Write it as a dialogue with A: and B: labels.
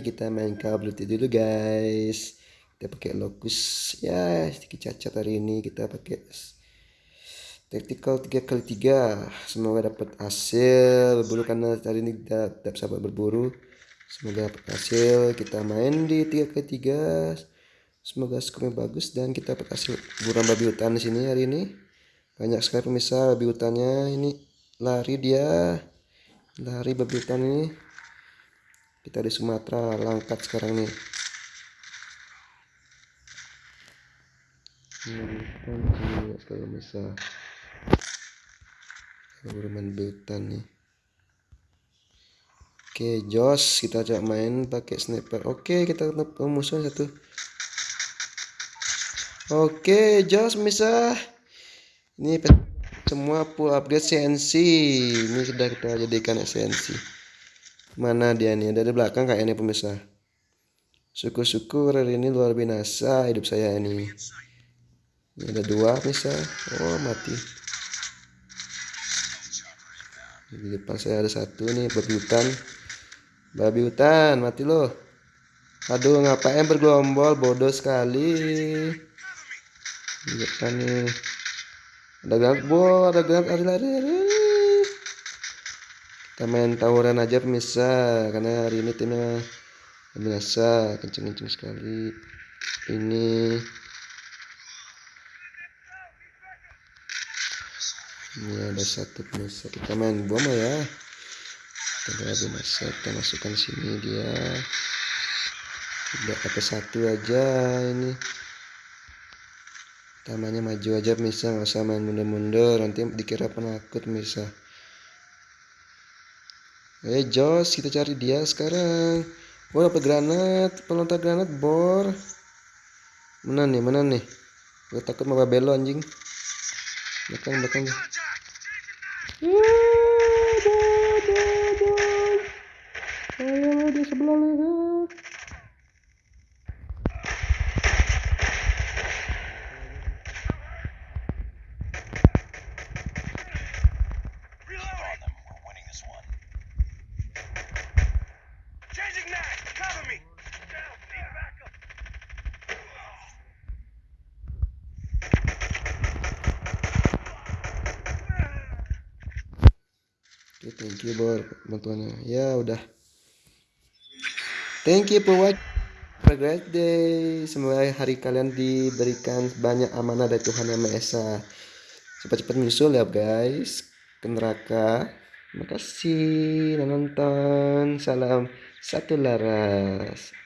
A: kita main Duty dulu guys. Kita pakai locus ya sedikit cacat hari ini. Kita pakai tactical 3 kali 3 semoga dapat hasil. Berburu karena hari ini tidak, tidak sabar berburu. Semoga dapat hasil. Kita main di 3 kali 3 semoga skornya bagus dan kita dapat hasil buruan babi hutan di sini hari ini. Banyak sekali pemirsa babi hutannya. Ini lari dia. Lari babi hutan ini kita di Sumatera langkat sekarang nih. Ini kalau bisa bermain hutan nih. Oke Jos kita coba main pakai sniper. Oke kita ketemu musuh satu. Oke Jos bisa ini semua full upgrade CNC ini sudah kita jadikan esensi Mana dia nih? Ada di belakang kayaknya pemirsa. Syukur-syukur hari ini luar biasa hidup saya ini. Ini ada dua pemirsa. Oh mati. Di depan saya ada satu nih babi hutan. Babi hutan mati loh. Aduh ngapain bergelombol bodoh sekali. Di depan nih. Ada granat, bo, ada granat, lari-lari kita main tawuran aja pemirsa. Karena hari ini timnya biasa kenceng-kenceng sekali. Ini ini ada satu pemirsa. Kita main bom ya. Kita masa kita masukkan sini dia. Tidak ada satu aja ini. Tamanya maju aja pemirsa. Nggak usah main mundur-mundur. Nanti dikira penakut pemirsa Eh Jos, kita cari dia sekarang. Oh dapat granat, pelontar granat bor. Mana nih, mana nih? Gue takut mau belo anjing. Belakang, belakang. Ayo di sebelah leher. Okay, thank you bor bantuannya. Ya udah. Thank you for watching. Have a great day. Semoga hari kalian diberikan banyak amanah dari Tuhan Yang Maha Esa. Cepat-cepat menyusul ya guys ke neraka. Terima kasih nonton. Salam satu laras.